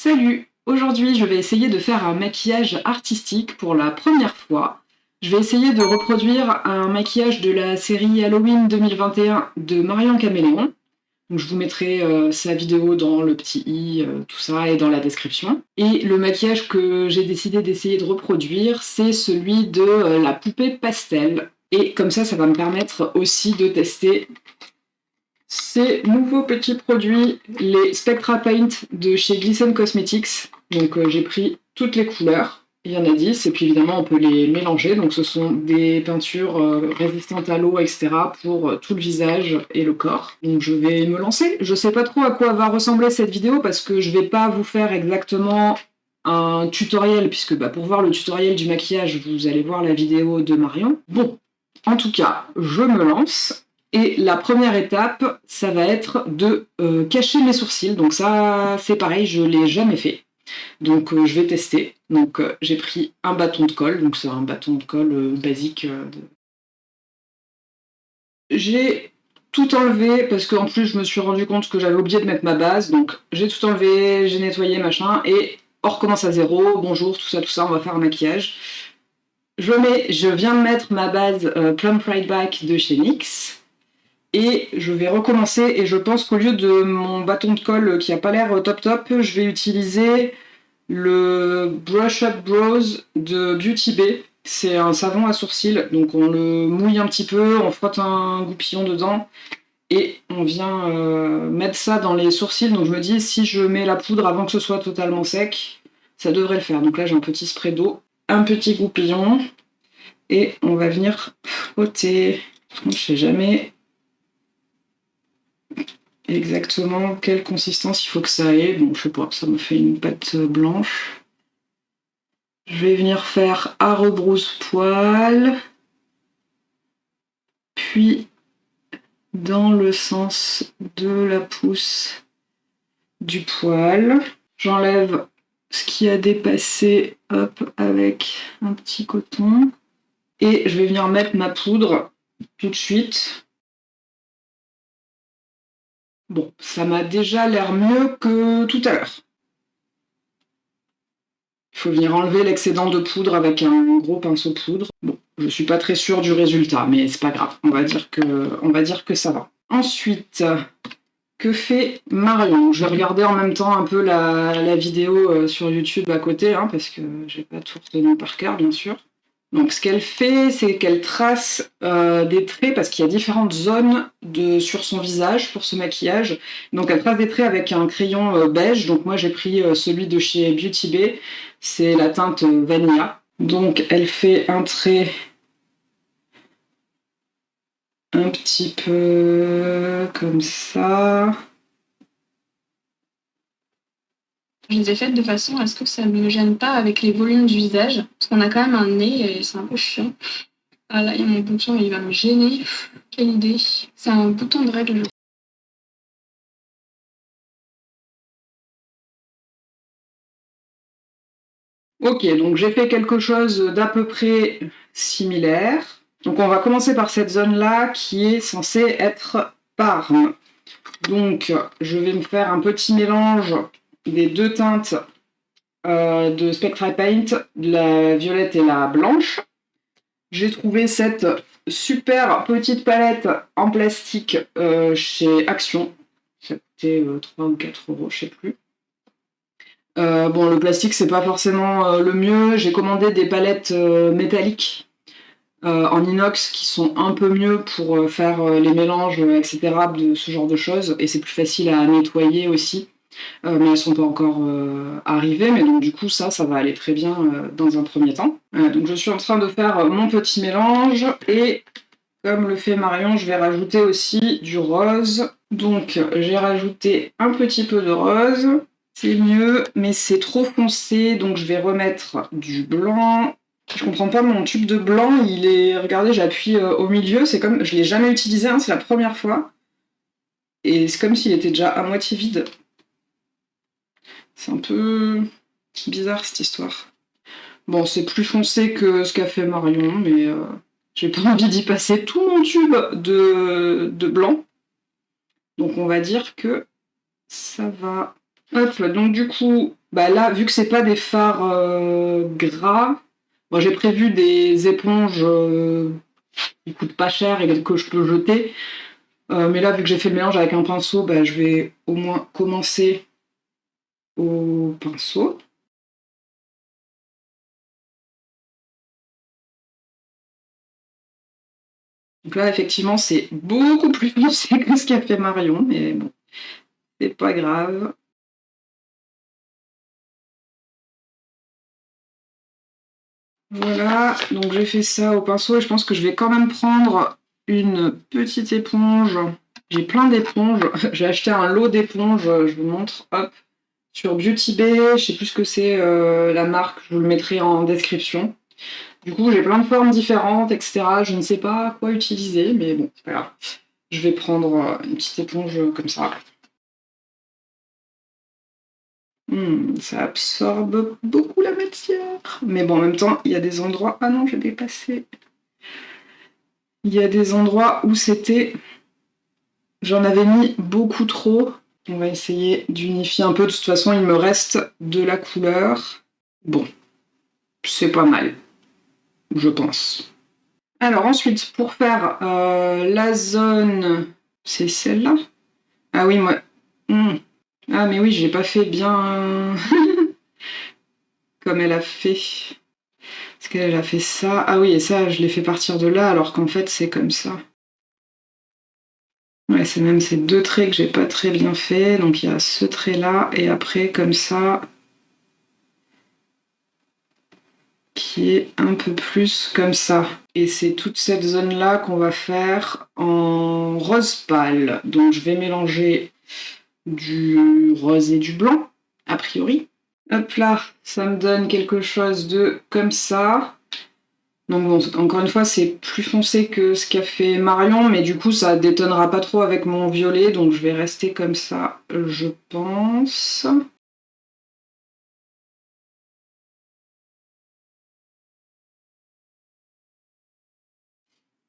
Salut Aujourd'hui, je vais essayer de faire un maquillage artistique pour la première fois. Je vais essayer de reproduire un maquillage de la série Halloween 2021 de Marion Caméléon. Je vous mettrai euh, sa vidéo dans le petit i, euh, tout ça, et dans la description. Et le maquillage que j'ai décidé d'essayer de reproduire, c'est celui de euh, la poupée pastel. Et comme ça, ça va me permettre aussi de tester ces nouveaux petits produits, les Spectra Paint de chez Glisten Cosmetics. Donc euh, j'ai pris toutes les couleurs, il y en a 10, et puis évidemment on peut les mélanger. Donc ce sont des peintures euh, résistantes à l'eau, etc. pour euh, tout le visage et le corps. Donc je vais me lancer. Je sais pas trop à quoi va ressembler cette vidéo parce que je vais pas vous faire exactement un tutoriel, puisque bah, pour voir le tutoriel du maquillage, vous allez voir la vidéo de Marion. Bon, en tout cas, je me lance. Et la première étape, ça va être de cacher mes sourcils. Donc ça, c'est pareil, je l'ai jamais fait. Donc euh, je vais tester. Donc euh, j'ai pris un bâton de colle, donc c'est un bâton de colle euh, basique. J'ai tout enlevé parce qu'en plus je me suis rendu compte que j'avais oublié de mettre ma base. Donc j'ai tout enlevé, j'ai nettoyé machin et on recommence à zéro. Bonjour, tout ça, tout ça, on va faire un maquillage. Je, mets, je viens de mettre ma base Plum Pride Back de chez NYX. Et je vais recommencer, et je pense qu'au lieu de mon bâton de colle qui a pas l'air top top, je vais utiliser le Brush Up Bros de Beauty Bay. C'est un savon à sourcils, donc on le mouille un petit peu, on frotte un goupillon dedans, et on vient euh, mettre ça dans les sourcils. Donc je me dis, si je mets la poudre avant que ce soit totalement sec, ça devrait le faire. Donc là j'ai un petit spray d'eau, un petit goupillon, et on va venir frotter. Je sais jamais exactement quelle consistance il faut que ça ait. Bon, je sais pas, ça me fait une pâte blanche. Je vais venir faire à rebrousse-poil, puis dans le sens de la pousse du poil. J'enlève ce qui a dépassé, hop, avec un petit coton. Et je vais venir mettre ma poudre tout de suite Bon, ça m'a déjà l'air mieux que tout à l'heure. Il faut venir enlever l'excédent de poudre avec un gros pinceau poudre. Bon, je suis pas très sûre du résultat, mais c'est pas grave. On va dire que, on va dire que ça va. Ensuite, que fait Marion? Je vais regarder en même temps un peu la, vidéo euh, sur YouTube à côté, hein, parce que j'ai pas tout retenu par cœur, bien sûr. Donc ce qu'elle fait, c'est qu'elle trace euh, des traits, parce qu'il y a différentes zones sur son visage pour ce maquillage. Donc elle trace des traits avec un crayon euh, beige. Donc moi j'ai pris euh, celui de chez Beauty Bay, c'est la teinte Vanilla. Donc elle fait un trait un petit peu comme ça. Je les ai faites de façon à ce que ça ne me gêne pas avec les volumes du visage. Parce qu'on a quand même un nez et c'est un peu chiant. Ah là, il y a mon bouton, il va me gêner. Quelle idée. C'est un bouton de règle. Ok, donc j'ai fait quelque chose d'à peu près similaire. Donc on va commencer par cette zone-là qui est censée être parme. Donc je vais me faire un petit mélange des deux teintes euh, de Spectra Paint, la violette et la blanche. J'ai trouvé cette super petite palette en plastique euh, chez Action. Ça coûtait 3 euh, ou 4 euros, je sais plus. bon, le plastique, c'est pas forcément le mieux. J'ai commandé des palettes métalliques en inox qui sont un peu mieux pour faire les mélanges, etc. de ce genre de choses. Et c'est plus facile à nettoyer aussi. Euh, mais elles sont pas encore euh, arrivées, mais donc du coup ça, ça va aller très bien euh, dans un premier temps. donc je suis en train de faire mon petit mélange, et comme le fait Marion, je vais rajouter aussi du rose. Donc j'ai rajouté un petit peu de rose, c'est mieux, mais c'est trop foncé, donc je vais remettre du blanc. Je comprends pas, mon tube de blanc, il est... Regardez, j'appuie au milieu, c'est comme... Je l'ai jamais utilisé, hein, c'est la première fois. Et c'est comme s'il était déjà à moitié vide. C'est un peu bizarre cette histoire. Bon, c'est plus foncé que ce qu'a fait Marion, mais euh, j'ai pas envie d'y passer tout mon tube de, blanc. Donc on va dire que ça va. Hop, donc du coup, bah là, vu que c'est pas des fards euh, gras, moi j'ai prévu des éponges euh, qui coûtent pas cher et que je peux jeter. Euh, mais là, vu que j'ai fait le mélange avec un pinceau, bah, je vais au moins commencer au pinceau. Donc là, effectivement, c'est beaucoup plus foncé que ce qu'a fait Marion, mais bon, c'est pas grave. Voilà, donc j'ai fait ça au pinceau et je pense que je vais quand même prendre une petite éponge. J'ai plein d'éponges. J'ai acheté un lot d'éponges, je vous montre, hop, sur Beauty Bay. Je sais plus ce que c'est euh, la marque, je vous le mettrai en description. Du coup, j'ai plein de formes différentes, etc. Je ne sais pas quoi utiliser, mais bon, c'est. Je vais prendre euh, une petite éponge comme ça. Hmm, ça absorbe beaucoup la matière. Mais bon, en même temps, il y a des endroits... Ah non, j'ai dépassé. Il y a des endroits où c'était... J'en avais mis beaucoup trop. On va essayer d'unifier un peu. De toute façon, il me reste de la couleur. Bon, c'est pas mal, je pense. Alors ensuite, pour faire euh, la zone... C'est celle-là Ah oui, moi... Hmm. Ah mais oui, j'ai pas fait bien comme elle a fait. Parce qu'elle a fait ça. Ah oui, et ça, je l'ai fait partir de là, alors qu'en fait, c'est comme ça. Ouais, c'est même ces deux traits que j'ai pas très bien fait. Donc il y a ce trait-là, et après, comme ça, qui est un peu plus comme ça. Et c'est toute cette zone-là qu'on va faire en rose pâle. Donc je vais mélanger du rose et du blanc, a priori. Hop là, ça me donne quelque chose de comme ça. Donc bon, encore une fois, c'est plus foncé que ce qu'a fait Marion, mais du coup, ça détonnera pas trop avec mon violet, donc je vais rester comme ça, je pense.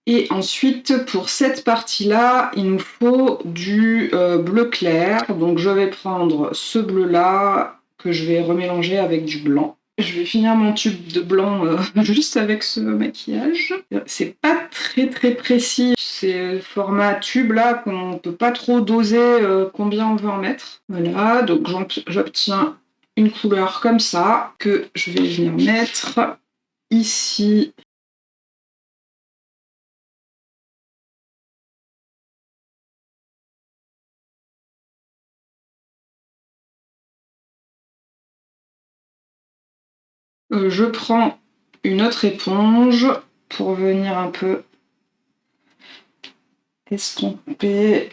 Et ensuite, pour cette partie-là, il nous faut du euh, bleu clair. Donc je vais prendre ce bleu-là que je vais remélanger avec du blanc. Je vais finir mon tube de blanc euh, juste avec ce maquillage. C'est pas très très précis, ces formats tube là qu'on peut pas trop doser euh, combien on veut en mettre. Voilà, donc j'obtiens une couleur comme ça que je vais venir mettre ici Euh, je prends une autre éponge pour venir un peu estomper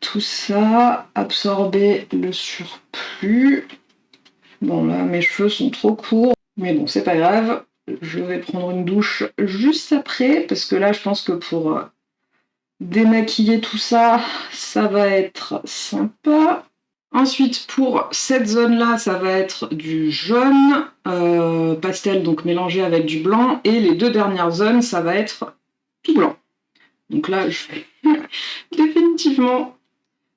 tout ça, absorber le surplus. Bon là mes cheveux sont trop courts, mais bon c'est pas grave. Je vais prendre une douche juste après, parce que là je pense que pour euh, démaquiller tout ça, ça va être sympa. Ensuite, pour cette zone-là, ça va être du jaune euh, pastel, donc mélangé avec du blanc. Et les deux dernières zones, ça va être tout blanc. Donc là, je vais définitivement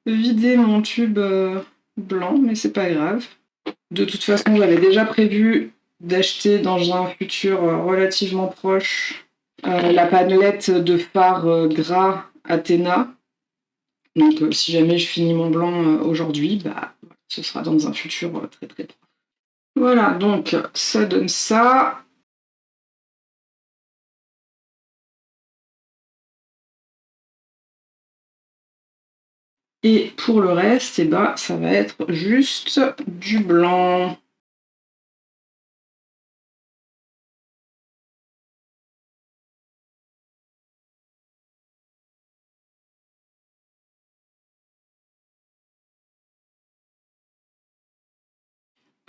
vider mon tube euh, blanc, mais c'est pas grave. De toute façon, j'avais déjà prévu d'acheter dans un futur euh, relativement proche la panelette de fard gras Athéna donc euh, si jamais je finis mon blanc euh, aujourd'hui, bah, ce sera dans un futur euh, très très proche. Voilà, donc ça donne ça. Et pour le reste, eh ben, ça va être juste du blanc.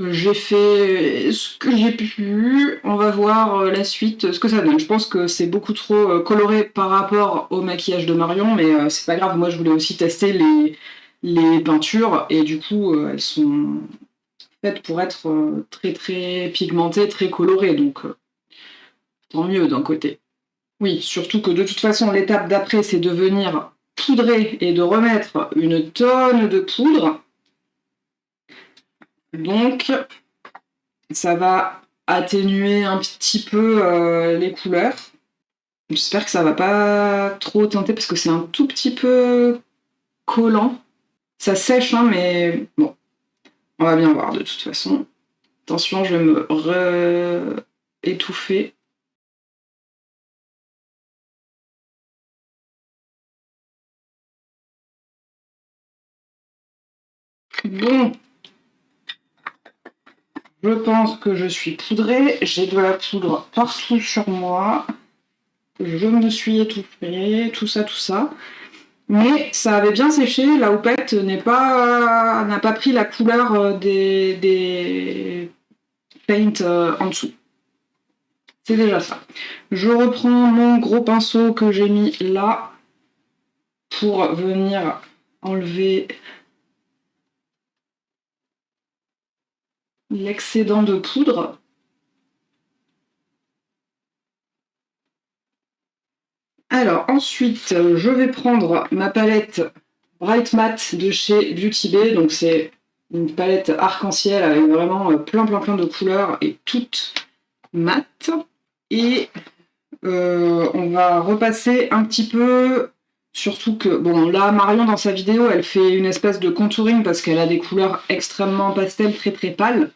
J'ai fait ce que j'ai pu, on va voir euh, la suite, ce que ça donne. Je pense que c'est beaucoup trop euh, coloré par rapport au maquillage de Marion, mais euh, c'est pas grave, moi je voulais aussi tester les, les peintures, et du coup elles sont faites pour être très très pigmentées, très colorées, donc tant mieux d'un côté. Oui, surtout que de toute façon l'étape d'après c'est de venir poudrer et de remettre une tonne de poudre, Donc, ça va atténuer un petit peu euh, les couleurs. J'espère que ça va pas trop teinter parce que c'est un tout petit peu collant. Ça sèche, hein, mais bon, on va bien voir de toute façon. Attention, je vais me re-étouffer. Bon, je pense que je suis poudrée. J'ai de la poudre partout sur moi. Je me suis étouffée, tout ça, tout ça. Mais ça avait bien séché, la houppette n'a pas, pas pris la couleur euh, des, des paints euh, en dessous. C'est déjà ça. Je reprends mon gros pinceau que j'ai mis là pour venir enlever l'excédent de poudre. Alors ensuite, je vais prendre ma palette Bright Matte de chez Beauty Bay. Donc c'est une palette arc-en-ciel avec vraiment euh, plein plein plein de couleurs et toutes mates. Et euh, on va repasser un petit peu, surtout que, bon là Marion dans sa vidéo elle fait une espèce de contouring parce qu'elle a des couleurs extrêmement pastel très très pâles.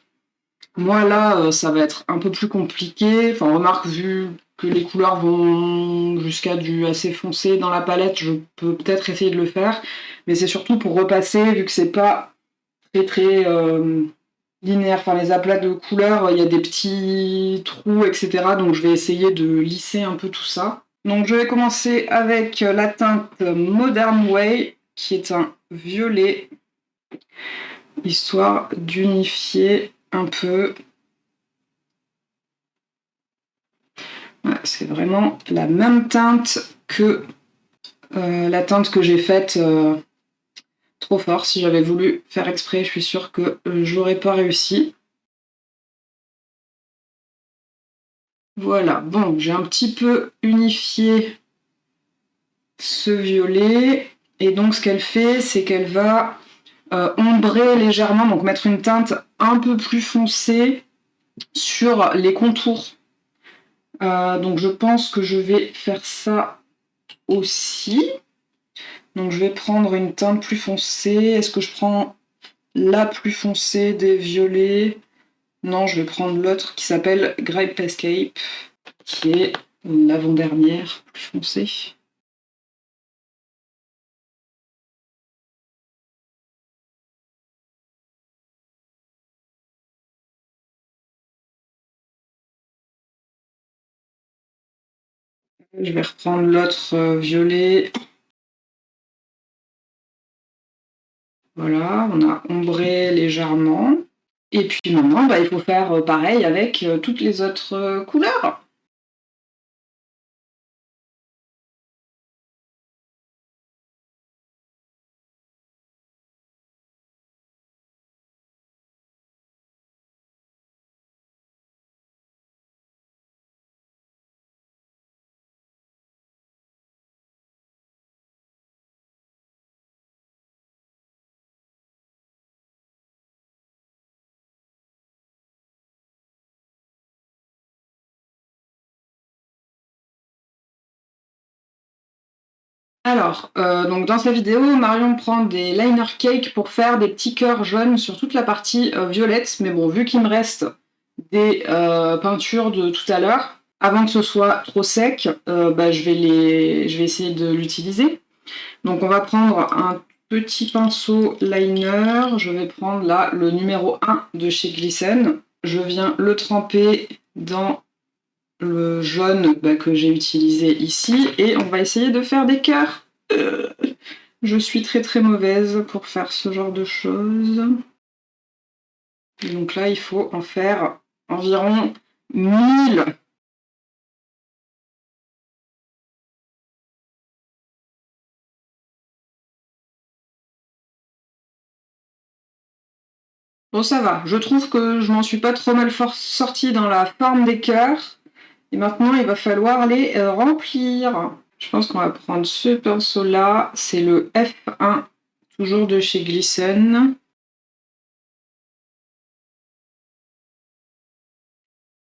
Moi, là, euh, ça va être un peu plus compliqué. Enfin, remarque, vu que les couleurs vont jusqu'à du assez foncé dans la palette, je peux peut-être essayer de le faire. Mais c'est surtout pour repasser, vu que c'est pas très très euh, linéaire. Enfin, les aplats de couleurs, il y a des petits trous, etc. Donc, je vais essayer de lisser un peu tout ça. Donc, je vais commencer avec la teinte Modern Way, qui est un violet, histoire d'unifier un peu. c'est vraiment la même teinte que euh, la teinte que j'ai faite euh, trop fort. Si j'avais voulu faire exprès, je suis sûre que euh, j'aurais pas réussi. Voilà, bon, j'ai un petit peu unifié ce violet. Et donc ce qu'elle fait, c'est qu'elle va ombrer légèrement, donc mettre une teinte un peu plus foncée sur les contours. Euh, donc je pense que je vais faire ça aussi. Donc je vais prendre une teinte plus foncée. Est-ce que je prends la plus foncée des violets? Non, je vais prendre l'autre qui s'appelle Grape Escape, qui est l'avant-dernière plus foncée. Je vais reprendre l'autre euh, violet. Voilà, on a ombré légèrement. Et puis maintenant, bah, il faut faire euh, pareil avec euh, toutes les autres couleurs. Alors, euh, donc dans sa vidéo, Marion prend des liner cake pour faire des petits cœurs jaunes sur toute la partie euh, violette. Mais bon, vu qu'il me reste des euh, peintures de tout à l'heure, avant que ce soit trop sec, bah, je, vais essayer de l'utiliser. Donc on va prendre un petit pinceau liner. Je vais prendre là le numéro 1 de chez Glissen. Je viens le tremper dans le jaune bah, que j'ai utilisé ici, et on va essayer de faire des cœurs. Euh, je suis très très mauvaise pour faire ce genre de choses. donc là, il faut en faire environ 1000. Bon, ça va. Je trouve que je m'en suis pas trop mal sortie dans la forme des cœurs. Et maintenant, il va falloir les euh, remplir. Je pense qu'on va prendre ce pinceau-là. C'est le F1, toujours de chez Glissen.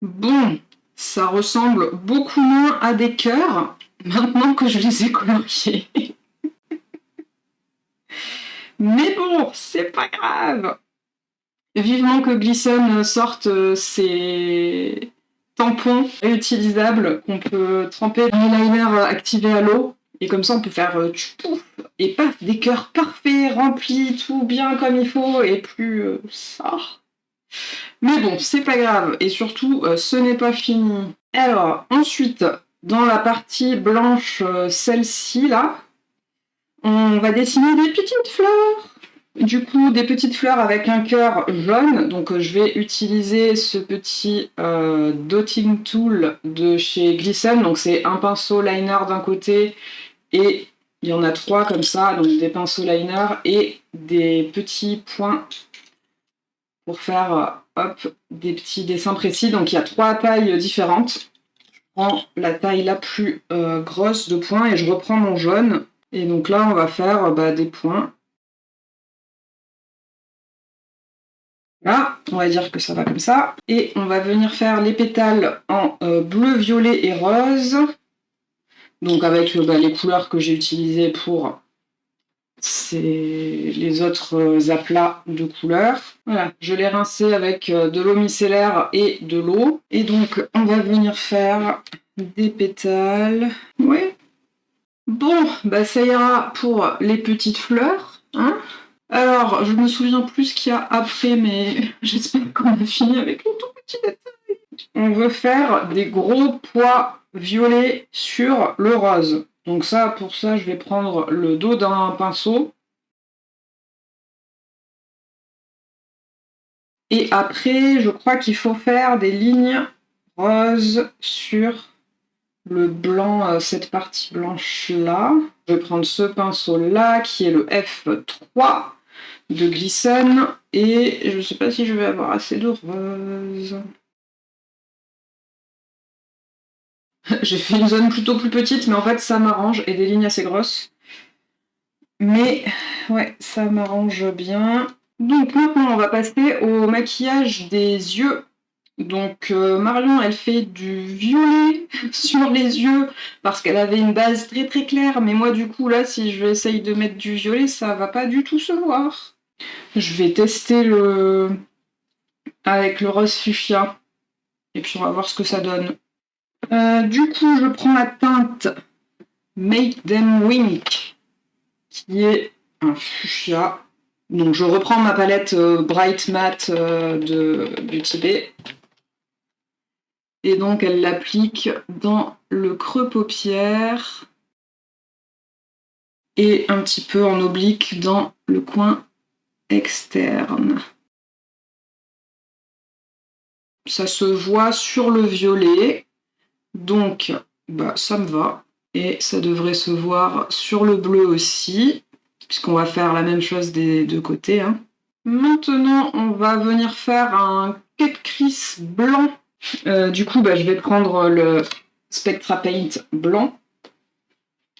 Bon, ça ressemble beaucoup moins à des cœurs maintenant que je les ai coloriés. Mais bon, c'est pas grave. Vivement que Glisson sorte euh, ses tampons réutilisables qu'on peut tremper dans l'eyeliner activé à l'eau. Et comme ça, on peut faire euh, et paf, des cœurs parfaits, remplis, tout bien comme il faut, et plus euh, ça. Mais bon, c'est pas grave. Et surtout, ce n'est pas fini. Alors, ensuite, dans la partie blanche, celle-ci, là, on va dessiner des petites fleurs. Du coup, des petites fleurs avec un cœur jaune. Donc, je vais utiliser ce petit euh, dotting tool de chez Glisson. Donc, c'est un pinceau liner d'un côté et il y en a trois comme ça. Donc, des pinceaux liner et des petits points pour faire hop, des petits dessins précis. Donc, il y a trois tailles différentes. Je prends la taille la plus euh, grosse de points et je reprends mon jaune et donc là, on va faire bah, des points. On va dire que ça va comme ça. Et on va venir faire les pétales en euh, bleu, violet et rose. Donc avec euh, bah, les couleurs que j'ai utilisées pour les autres euh, aplats de couleurs. Voilà, je l'ai rincé avec de l'eau micellaire et de l'eau. Et donc, on va venir faire des pétales. Oui, Bon, bah ça ira pour les petites fleurs. Hein Alors, je me souviens plus ce qu'il y a après, mais j'espère qu'on a fini avec les tout petits détails. On veut faire des gros pois violets sur le rose. Donc ça, pour ça, je vais prendre le dos d'un pinceau. Et après, je crois qu'il faut faire des lignes roses sur le blanc, euh, cette partie blanche là. Je vais prendre ce pinceau là qui est le F3 de Glisson et je ne sais pas si je vais avoir assez de rose. J'ai fait une zone plutôt plus petite mais en fait ça m'arrange et des lignes assez grosses. Mais ouais, ça m'arrange bien. Donc maintenant on va passer au maquillage des yeux donc euh, Marion, elle fait du violet sur les yeux parce qu'elle avait une base très très claire. Mais moi du coup là, si je essaye de mettre du violet, ça va pas du tout se voir. Je vais tester le avec le rose fuchsia. Et puis on va voir ce que ça donne. Euh, du coup, je prends la teinte Make Them Wink, qui est un fuchsia. Donc je reprends ma palette euh, Bright Matte de Beauty Bay et donc elle l'applique dans le creux paupière et un petit peu en oblique dans le coin externe. Ça se voit sur le violet, donc bah, ça me va. Et ça devrait se voir sur le bleu aussi, puisqu'on va faire la même chose des deux côtés. Hein. Maintenant, on va venir faire un Cut blanc euh, du coup, bah, je vais prendre le Spectra Paint blanc.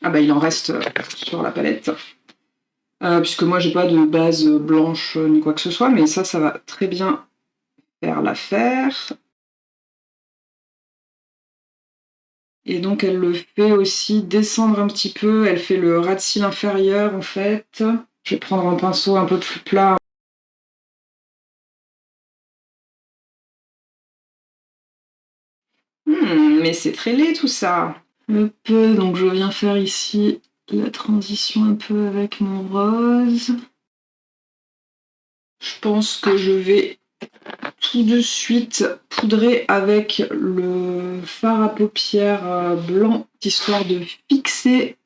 Ah bah il en reste euh, sur la palette. Euh, puisque moi j'ai pas de base blanche ni quoi que ce soit, mais ça, ça va très bien faire l'affaire. Et donc elle le fait aussi descendre un petit peu, elle fait le ras de cils inférieur en fait. Je vais prendre un pinceau un peu plus plat Hmm, mais c'est très laid tout ça. Un peu, donc je viens faire ici la transition un peu avec mon rose. Je pense que je vais tout de suite poudrer avec le fard à paupières euh, blanc, histoire de fixer.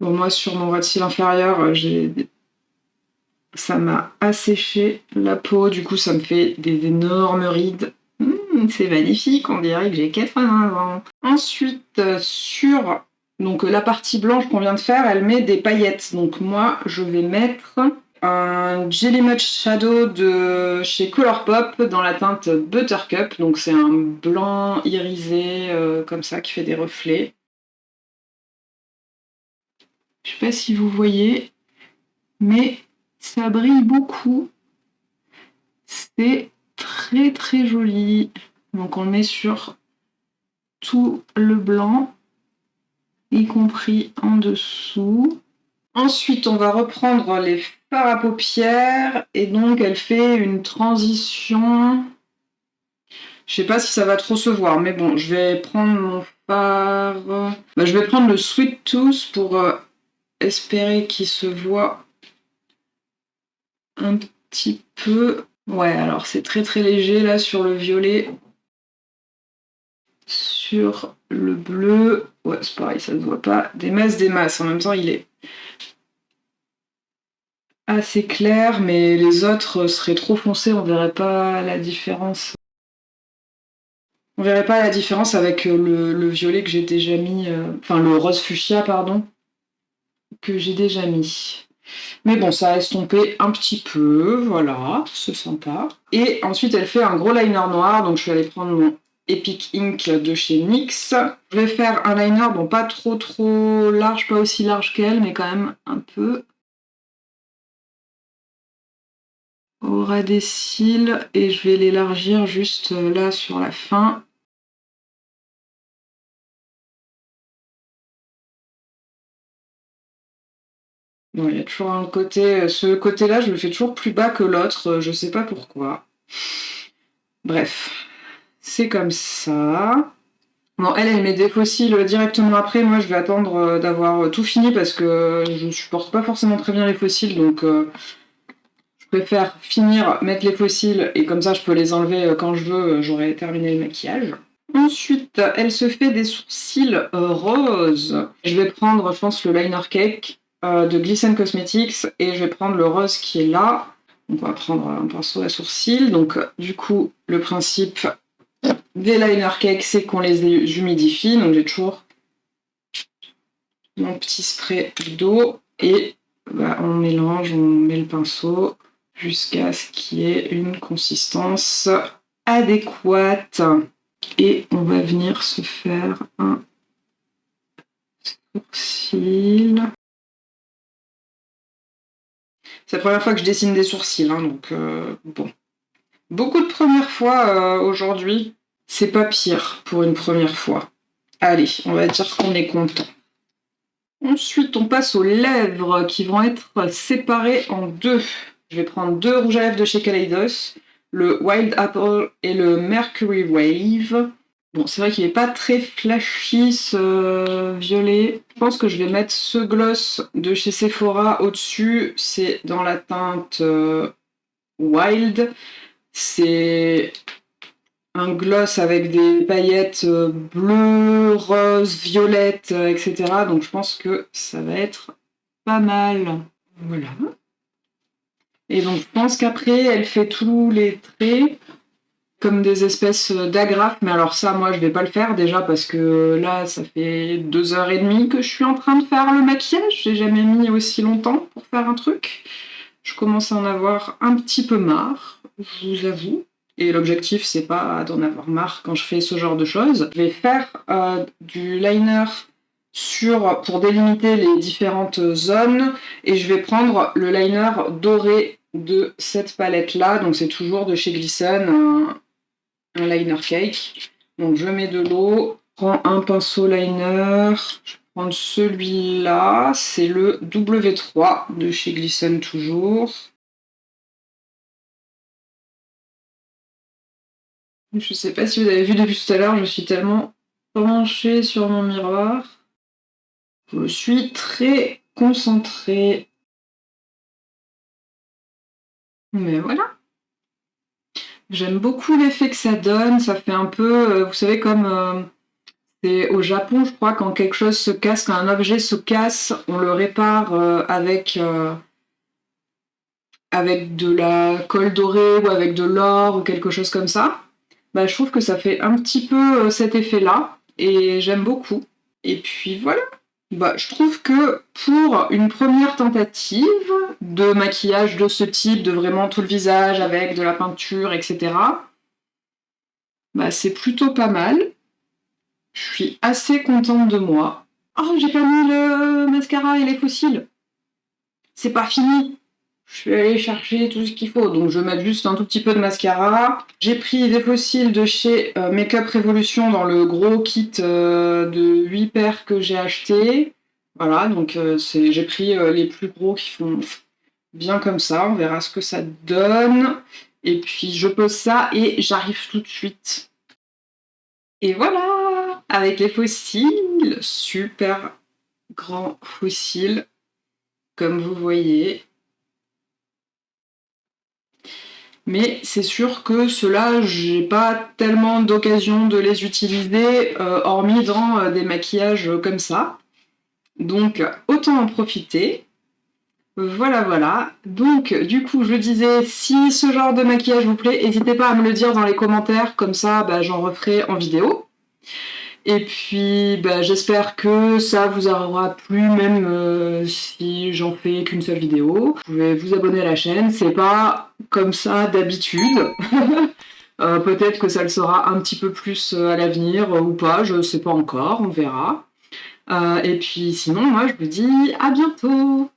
Bon, moi, sur mon ras inférieur, des ça m'a asséché la peau, du coup ça me fait des énormes rides. C'est magnifique, on dirait que j'ai 80 ans. Ensuite, sur donc, la partie blanche qu'on vient de faire, elle met des paillettes. Donc moi, je vais mettre un Jelly Much Shadow de chez Colourpop dans la teinte Buttercup. Donc c'est un blanc irisé euh, comme ça qui fait des reflets. Je sais pas si vous voyez, mais ça brille beaucoup. C'est très très joli. Donc on le met sur tout le blanc, y compris en dessous. Ensuite, on va reprendre les fards à paupières et donc elle fait une transition. Je sais pas si ça va trop se voir, mais bon, je vais prendre mon fard. Bah, je vais prendre le Sweet Tooth pour euh, espérer qu'il se voit un petit peu. Ouais, alors c'est très très léger là sur le violet. Sur le bleu, ouais, c'est pareil, ça ne se voit pas. Des masses, des masses. En même temps, il est assez clair, mais les autres seraient trop foncés, on verrait pas la différence. On verrait pas la différence avec le, violet que j'ai déjà mis, euh, enfin le rose fuchsia, pardon, que j'ai déjà mis. Mais bon, ça a estompé un petit peu, voilà, c'est sympa. Et ensuite, elle fait un gros liner noir, donc je vais aller prendre mon Epic Ink de chez NYX. Je vais faire un liner, bon, pas trop trop large, pas aussi large qu'elle, mais quand même un peu. Au ras des cils, et je vais l'élargir juste là sur la fin. il y a toujours un côté... Ce côté-là, je le fais toujours plus bas que l'autre, je sais pas pourquoi. Bref, c'est comme ça. Bon, elle, elle met des fossiles directement après. Moi, je vais attendre euh, d'avoir tout fini parce que je supporte pas forcément très bien les fossiles, donc euh, je préfère finir, mettre les fossiles, et comme ça, je peux les enlever euh, quand je veux, j'aurai terminé le maquillage. Ensuite, elle se fait des sourcils roses. Je vais prendre, je pense, le liner cake euh, de Glisten Cosmetics et je vais prendre le rose qui est là. Donc on va prendre un pinceau à sourcils. Donc du coup, le principe des liner cakes, c'est qu'on les humidifie. Donc j'ai toujours mon petit spray d'eau et bah, on mélange, on met le pinceau jusqu'à ce qu'il y ait une consistance adéquate. Et on va venir se faire un sourcil. C'est la première fois que je dessine des sourcils, hein, donc euh, bon. Beaucoup de premières fois euh, aujourd'hui. C'est pas pire pour une première fois. Allez, on va dire qu'on est content. Ensuite, on passe aux lèvres qui vont être séparées en deux. Je vais prendre deux rouges à lèvres de chez Kaleidos, le Wild Apple et le Mercury Wave. Bon, c'est vrai qu'il n'est pas très flashy ce violet. Je pense que je vais mettre ce gloss de chez Sephora au-dessus. C'est dans la teinte euh, Wild. C'est un gloss avec des paillettes euh, bleues, roses, violettes, euh, etc. Donc je pense que ça va être pas mal. Voilà. Et donc je pense qu'après, elle fait tous les traits comme des espèces d'agrafes, mais alors ça, moi, je vais pas le faire déjà parce que là, ça fait deux heures et demie que je suis en train de faire le maquillage. J'ai jamais mis aussi longtemps pour faire un truc. Je commence à en avoir un petit peu marre, je vous avoue. Et l'objectif, c'est pas d'en avoir marre quand je fais ce genre de choses. Je vais faire euh, du liner sur, pour délimiter les différentes zones et je vais prendre le liner doré de cette palette là donc c'est toujours de chez Glisten un liner cake. Donc je mets de l'eau, prends un pinceau liner, je vais prendre celui-là, c'est le W3 de chez Glisten toujours. Je sais pas si vous avez vu depuis tout à l'heure, je suis tellement penchée sur mon miroir. Je suis très concentrée. Mais voilà. J'aime beaucoup l'effet que ça donne. Ça fait un peu, euh, vous savez, comme euh, c'est au Japon, je crois, quand quelque chose se casse, quand un objet se casse, on le répare euh, avec, avec de la colle dorée ou avec de l'or ou quelque chose comme ça. Bah, je trouve que ça fait un petit peu cet effet-là et j'aime beaucoup. Et puis voilà. Bah, je trouve que pour une première tentative de maquillage de ce type, de vraiment tout le visage avec de la peinture, etc., bah, c'est plutôt pas mal. Je suis assez contente de moi. Oh, j'ai pas mis le mascara et les fossiles. C'est pas fini. Je suis allée chercher tout ce qu'il faut. Donc je vais mettre juste un tout petit peu de mascara. J'ai pris des fossiles de chez euh, Makeup Revolution dans le gros kit euh, de 8 paires que j'ai acheté. Voilà, donc euh, j'ai pris les plus gros qui font bien comme ça. On verra ce que ça donne. Et puis je pose ça et j'arrive tout de suite. Et voilà Avec les fossiles, super grand fossiles, comme vous voyez. Mais c'est sûr que ceux-là, j'ai pas tellement d'occasion de les utiliser, euh, hormis dans euh, des maquillages comme ça. Donc, autant en profiter. Voilà, voilà. Donc, du coup, je disais, si ce genre de maquillage vous plaît, n'hésitez pas à me le dire dans les commentaires, comme ça, bah, j'en referai en vidéo. Et puis, bah, j'espère que ça vous aura plu, même euh, si j'en fais qu'une seule vidéo. Vous pouvez vous abonner à la chaîne, c'est pas comme ça d'habitude. Euh, peut-être que ça le sera un petit peu plus euh, à l'avenir ou pas, je sais pas encore, on verra. et puis sinon, moi je vous dis à bientôt